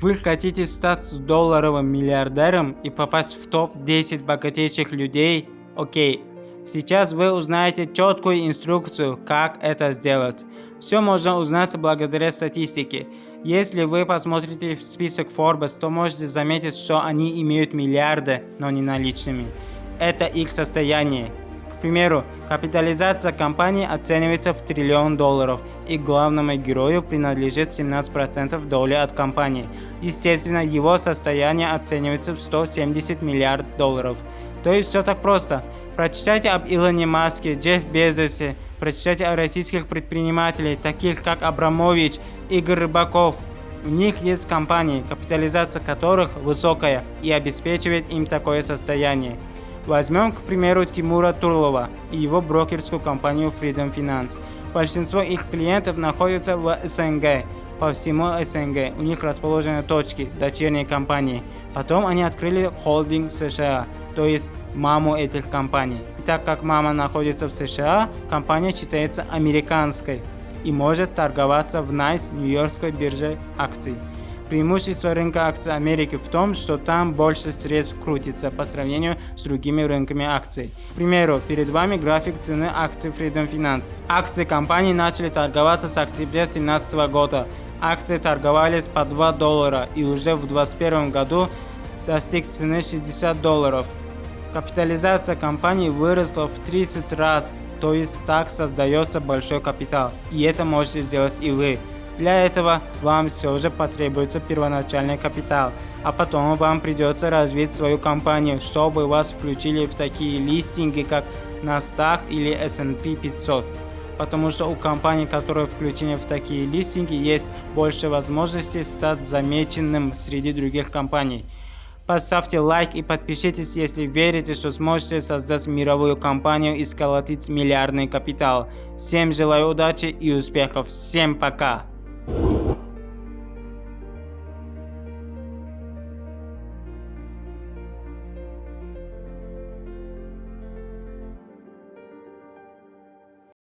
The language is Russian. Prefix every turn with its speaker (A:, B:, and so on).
A: Вы хотите стать долларовым миллиардером и попасть в топ-10 богатейших людей? Окей. Сейчас вы узнаете четкую инструкцию, как это сделать. Все можно узнать благодаря статистике. Если вы посмотрите в список Forbes, то можете заметить, что они имеют миллиарды, но не наличными. Это их состояние. К примеру, капитализация компании оценивается в триллион долларов, и главному герою принадлежит 17% доли от компании. Естественно, его состояние оценивается в 170 миллиардов долларов. То есть все так просто. Прочитайте об Илоне Маске, Джефф Безосе, прочитайте о российских предпринимателях, таких как Абрамович, Игорь Рыбаков. У них есть компании, капитализация которых высокая и обеспечивает им такое состояние. Возьмем, к примеру, Тимура Турлова и его брокерскую компанию Freedom Finance. Большинство их клиентов находятся в СНГ. По всему СНГ у них расположены точки, дочерние компании. Потом они открыли холдинг США, то есть маму этих компаний. Так как мама находится в США, компания считается американской и может торговаться в NICE Нью-Йоркской бирже акций. Преимущество рынка акций Америки в том, что там больше средств крутится по сравнению с другими рынками акций. К примеру, перед вами график цены акций Freedom Finance. Акции компании начали торговаться с октября 2017 года. Акции торговались по 2 доллара и уже в 2021 году достиг цены 60 долларов. Капитализация компании выросла в 30 раз, то есть так создается большой капитал. И это можете сделать и вы. Для этого вам все же потребуется первоначальный капитал, а потом вам придется развить свою компанию, чтобы вас включили в такие листинги, как NASDAQ или S&P 500. Потому что у компаний, которые включены в такие листинги, есть больше возможностей стать замеченным среди других компаний. Поставьте лайк и подпишитесь, если верите, что сможете создать мировую компанию и сколотить миллиардный капитал. Всем желаю удачи и успехов. Всем пока! You